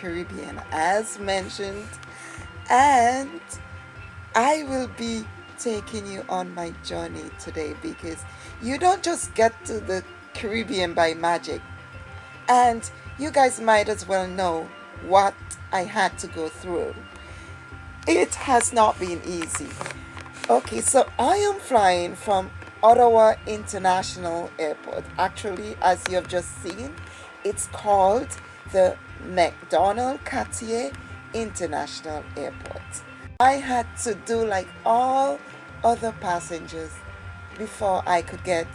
Caribbean as mentioned and I will be taking you on my journey today because you don't just get to the Caribbean by magic and you guys might as well know what I had to go through. It has not been easy. Okay, so I am flying from Ottawa International Airport. Actually, as you have just seen, it's called the Macdonald Cartier International Airport. I had to do like all other passengers before I could get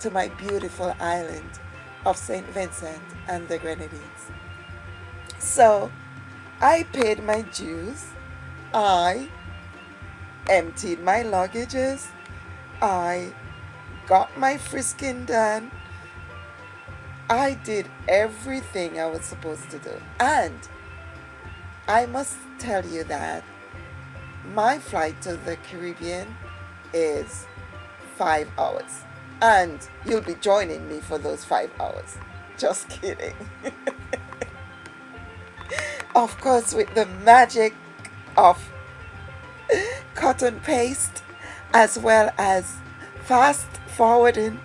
to my beautiful island of St. Vincent and the Grenadines. So I paid my dues. I emptied my luggages. I got my frisking done. I did everything I was supposed to do. And I must tell you that my flight to the Caribbean is five hours. And you'll be joining me for those five hours. Just kidding. of course, with the magic of cotton paste as well as fast forwarding,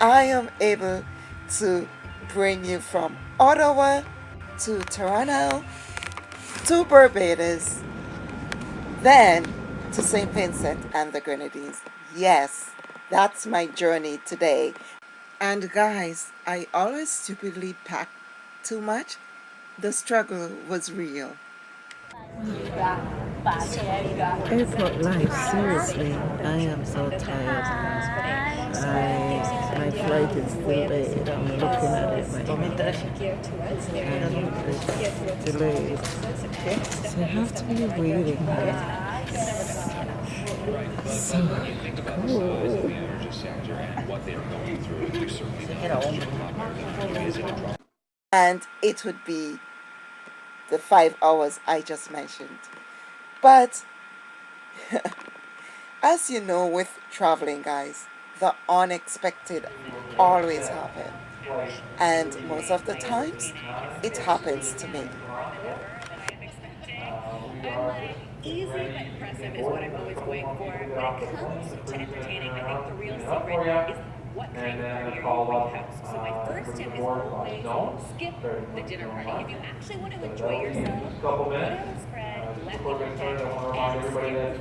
I am able to bring you from Ottawa to Toronto to Barbados then to St. Vincent and the Grenadines. Yes, that's my journey today. And guys, I always stupidly pack too much. The struggle was real. Airport life, seriously, I am so tired. I, my flight is delayed. I'm looking at it right And it's delayed. So I have to be waiting. So cool. And it would be the five hours I just mentioned. But as you know with traveling guys, the unexpected always happen. And most of the times, it happens to me. Easy but impressive is what I'm always going for. When it comes to entertaining, I think the real secret is what kind of party are you. So my first tip is always skip the dinner party. If you actually want to enjoy yourself, put spread, let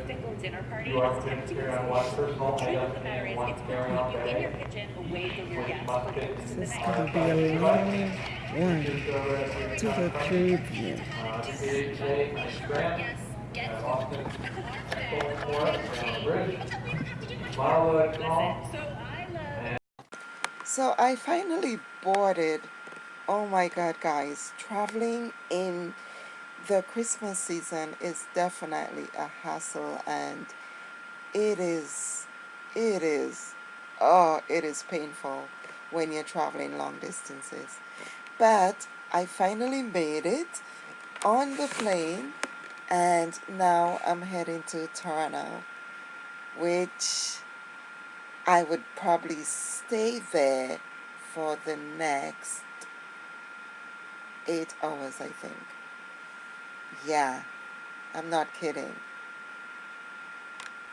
and dinner party. It's tempting as The truth of the matter is, it's going to keep you in your kitchen, away from your guests. This is going to be a long one to the Caribbean. Yes, get so so I finally boarded. Oh my god, guys, traveling in the Christmas season is definitely a hassle and it is, it is, oh, it is painful when you're traveling long distances. But I finally made it on the plane and now I'm heading to Toronto, which I would probably stay there for the next eight hours, I think. Yeah, I'm not kidding.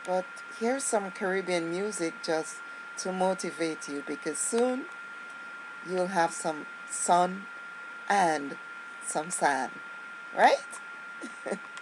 But here's some Caribbean music just to motivate you because soon you'll have some sun and some sand, right?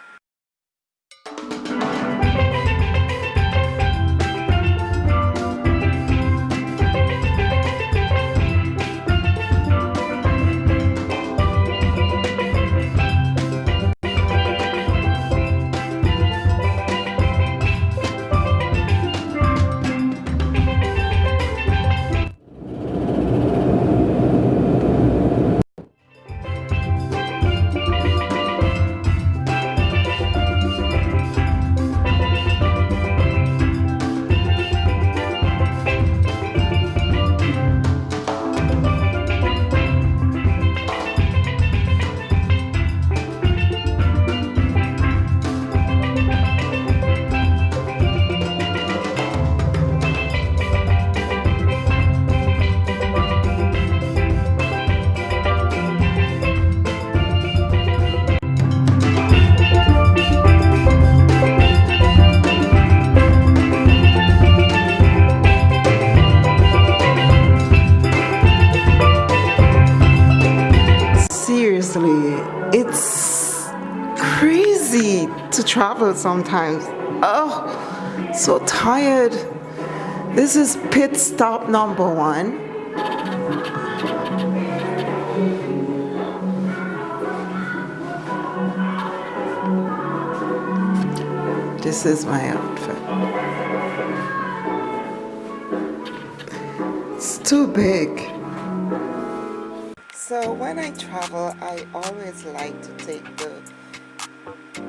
sometimes. Oh, so tired. This is pit stop number one. This is my outfit. It's too big. So when I travel, I always like to take the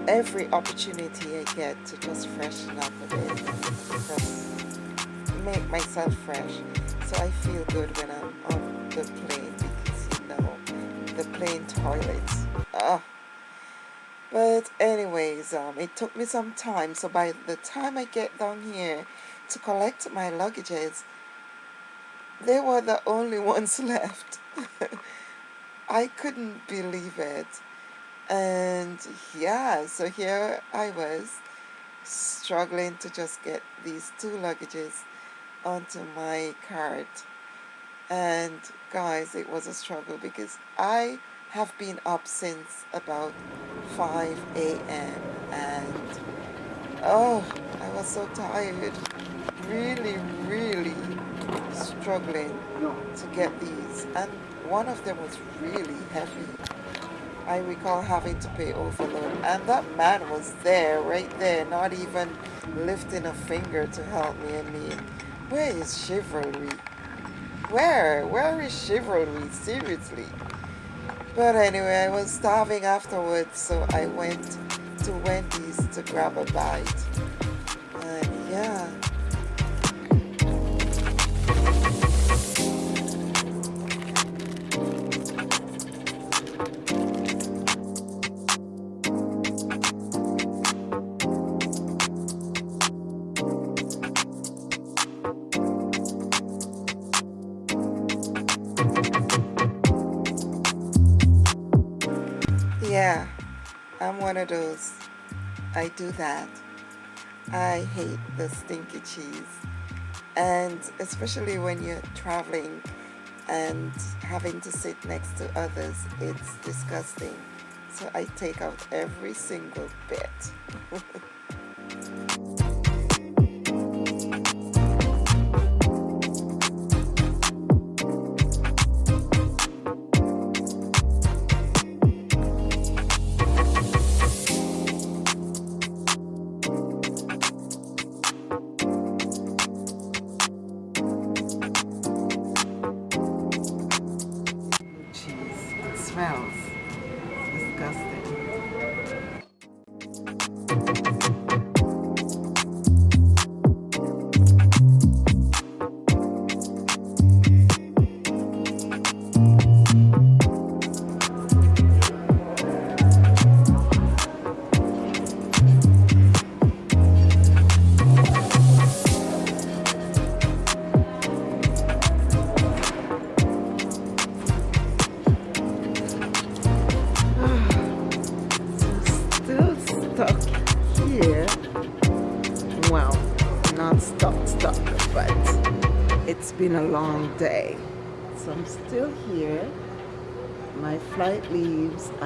every opportunity I get to just freshen up a bit, just make myself fresh. So I feel good when I'm on the plane because you know the plane toilets. Ah. But anyways, um, it took me some time. So by the time I get down here to collect my luggages, they were the only ones left. I couldn't believe it. And yeah, so here I was struggling to just get these two luggages onto my cart. And guys, it was a struggle because I have been up since about 5 a.m. and oh, I was so tired. Really, really struggling to get these. And one of them was really heavy. I recall having to pay overload and that man was there, right there, not even lifting a finger to help me. I mean, where is chivalry? Where? Where is chivalry? Seriously. But anyway, I was starving afterwards, so I went to Wendy's to grab a bite. I do that. I hate the stinky cheese. And especially when you're traveling and having to sit next to others, it's disgusting. So I take out every single bit.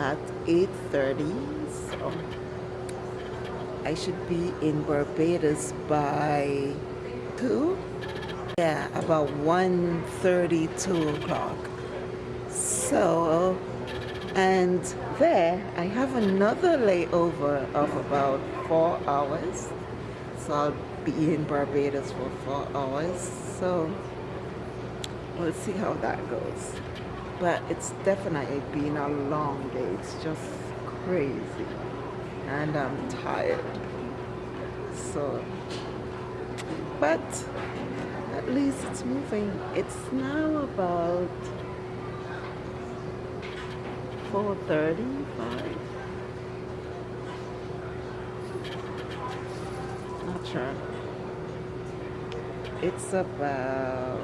at 8.30, so I should be in Barbados by 2? Yeah, about 1.30, 2 o'clock. So and there I have another layover of about four hours so I'll be in Barbados for four hours so we'll see how that goes but it's definitely been a long day. It's just crazy. And I'm tired. So but at least it's moving. It's now about 435 not sure. It's about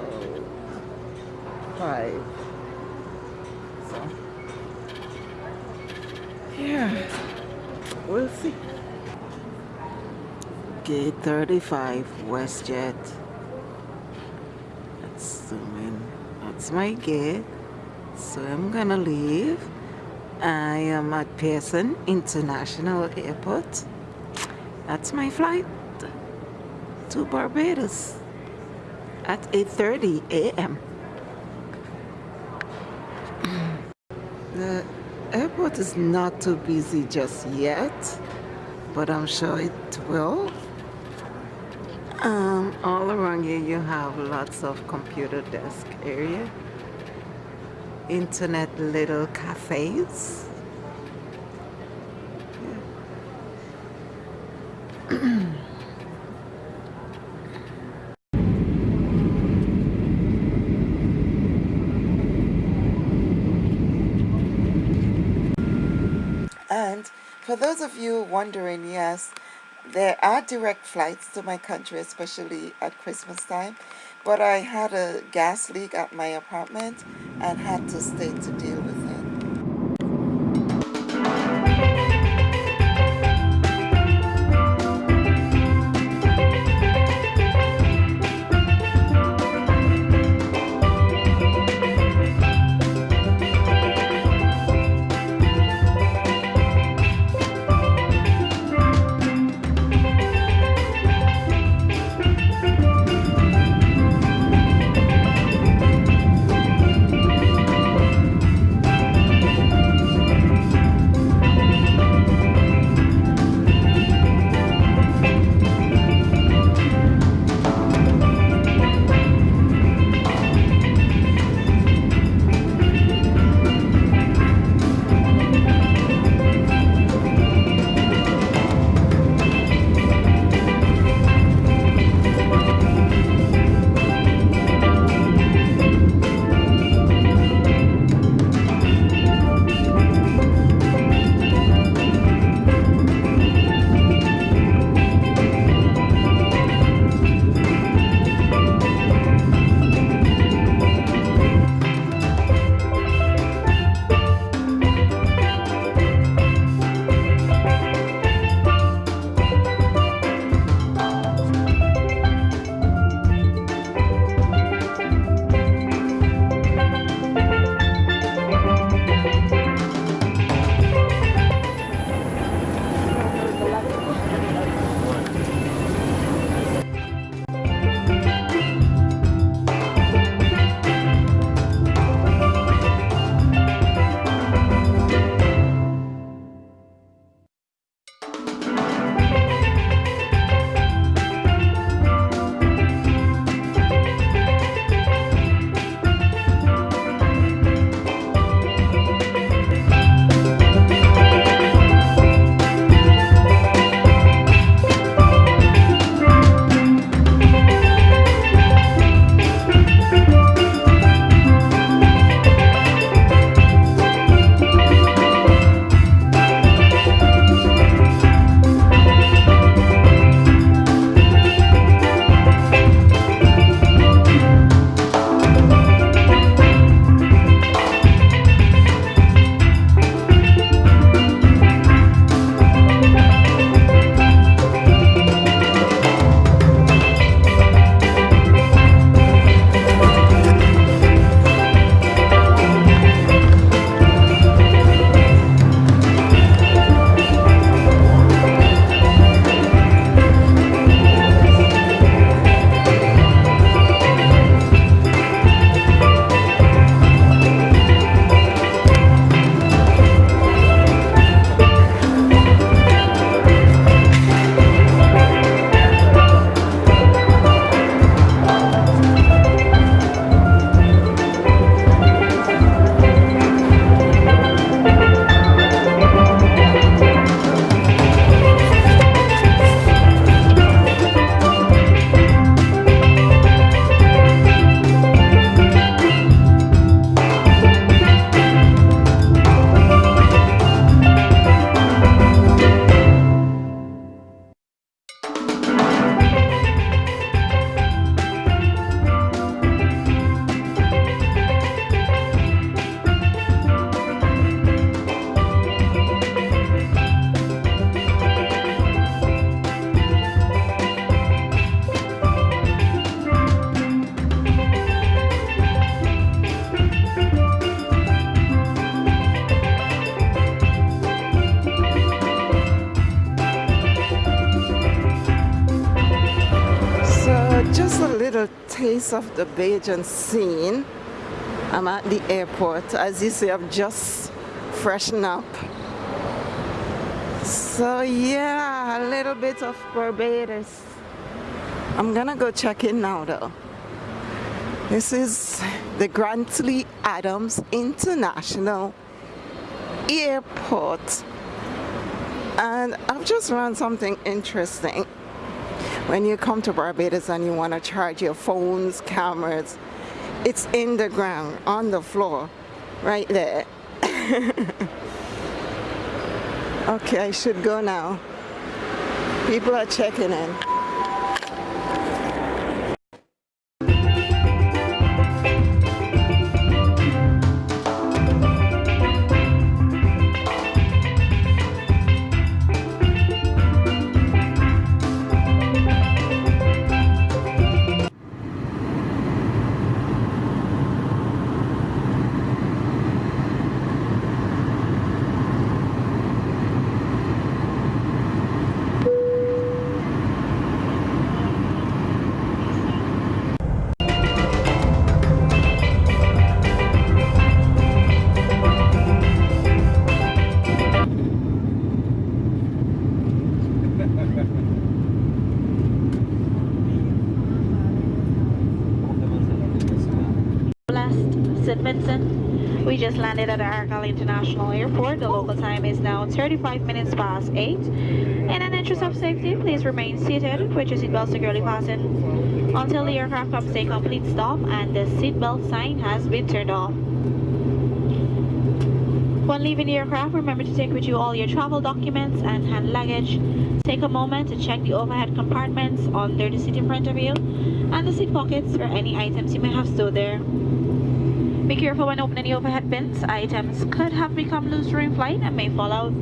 5 so yeah. We'll see. Gate 35 westjet zoom in that's my gate. So I'm gonna leave. I am at Pearson International Airport. That's my flight to Barbados at 8.30 a.m. The airport is not too busy just yet, but I'm sure it will. Um, all around here you have lots of computer desk area, internet little cafes. And for those of you wondering, yes, there are direct flights to my country, especially at Christmas time. But I had a gas leak at my apartment and had to stay to deal taste of the Bajan scene. I'm at the airport. As you see, I've just freshened up. So yeah, a little bit of Barbados. I'm gonna go check in now though. This is the Grantley Adams International Airport. And I've just learned something interesting. When you come to Barbados and you want to charge your phones, cameras, it's in the ground, on the floor, right there. okay, I should go now. People are checking in. Landed at Argyle International Airport. The local time is now 35 minutes past 8. In an interest of safety, please remain seated with your seatbelt securely fastened until the aircraft comes to a complete stop and the seatbelt sign has been turned off. When leaving the aircraft, remember to take with you all your travel documents and hand luggage. Take a moment to check the overhead compartments under the seat in front of you and the seat pockets for any items you may have stored there. Be careful when opening the overhead bins. Items could have become loose during flight and may fall out.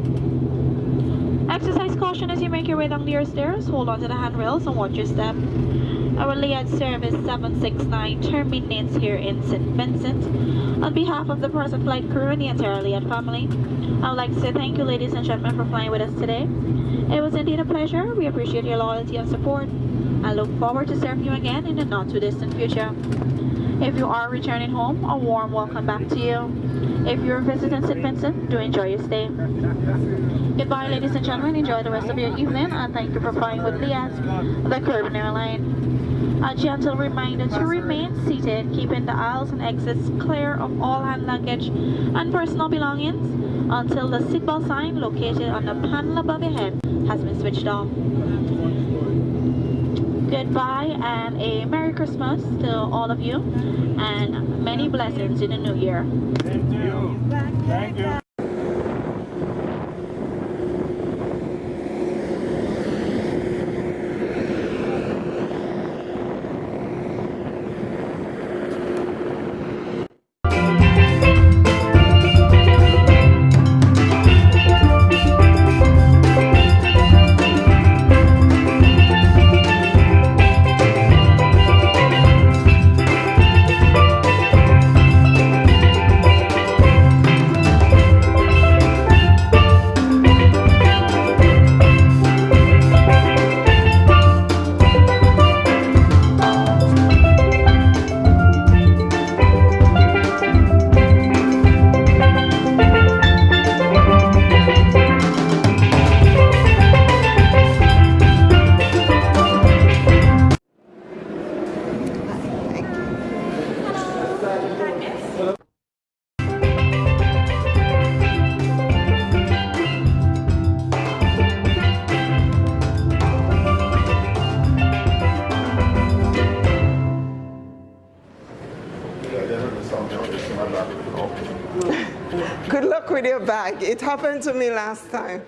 Exercise caution as you make your way down the stairs. Hold on to the handrails and watch your step. Our LIAT service 769 terminates here in St. Vincent. On behalf of the present flight crew and the entire LIAT family, I would like to say thank you ladies and gentlemen for flying with us today. It was indeed a pleasure. We appreciate your loyalty and support. I look forward to serving you again in the not too distant future. If you are returning home, a warm welcome back to you. If you're visiting St. Vincent, do enjoy your stay. Goodbye, ladies and gentlemen. Enjoy the rest of your evening, and thank you for flying with Liat, the Caribbean airline. A gentle reminder to remain seated, keeping the aisles and exits clear of all hand luggage and personal belongings until the seatbelt sign located on the panel above your head has been switched off goodbye and a Merry Christmas to all of you and many blessings in the new year. Thank you. Thank you. It happened to me last time.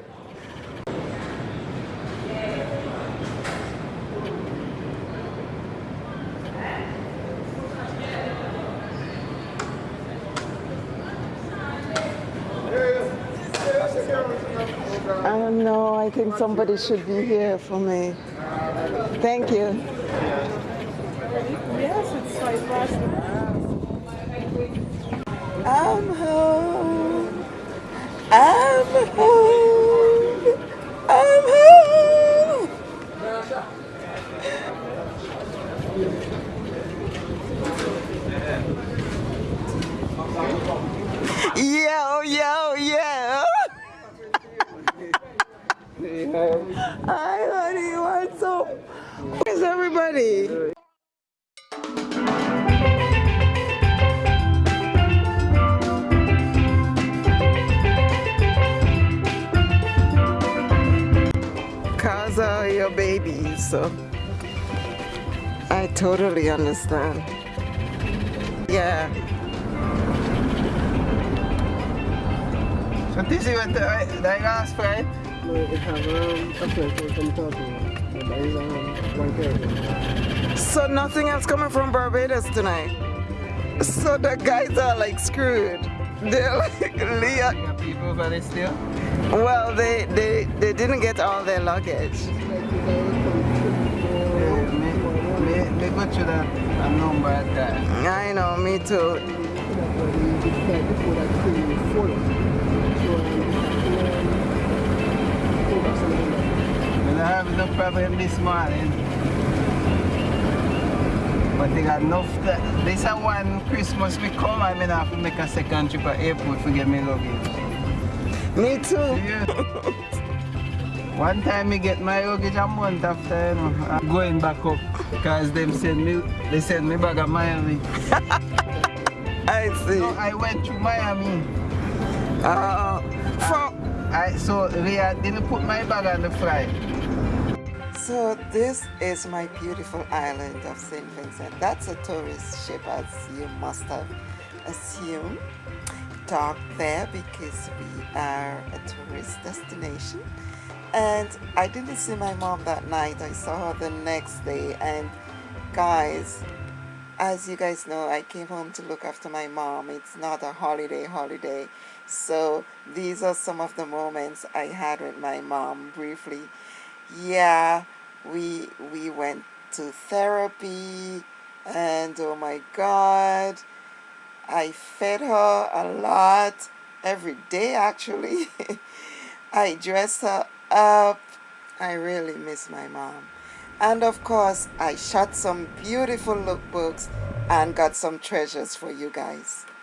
I don't know. I think somebody should be here for me. Thank you. Yes, it's past. I'm home. I'm home. I'm home. Yo, yo, yo. Hi, honey. What's up? Where's everybody? So I totally understand. Yeah. So this is what the, the last flight? No, it have um, a friend who come to me. But that is um, one. So nothing else coming from Barbados tonight. So the guys are like screwed. They're like LIAT. People over there still? Well, they they they didn't get all their luggage. Go to that a number at that. I know, me too. We don't have enough problem this morning. But they got enough that this is one Christmas we come I mean, I have to make a second trip at airport to get me luggage. Me too. Yeah. One time me get my luggage a month after, you know, I'm going back up because them send me, they send me back to Miami. I see. No, I went to Miami. Uh, from I so LIAT didn't put my bag on the flight. So this is my beautiful island of St. Vincent. That's a tourist ship as you must have assumed. Docked there because we are a tourist destination. And I didn't see my mom that night. I saw her the next day. And guys, as you guys know, I came home to look after my mom. It's not a holiday holiday. So these are some of the moments I had with my mom briefly. Yeah, we we went to therapy and oh my god, I fed her a lot every day actually. I dressed her up. I really miss my mom. And of course, I shot some beautiful lookbooks and got some treasures for you guys.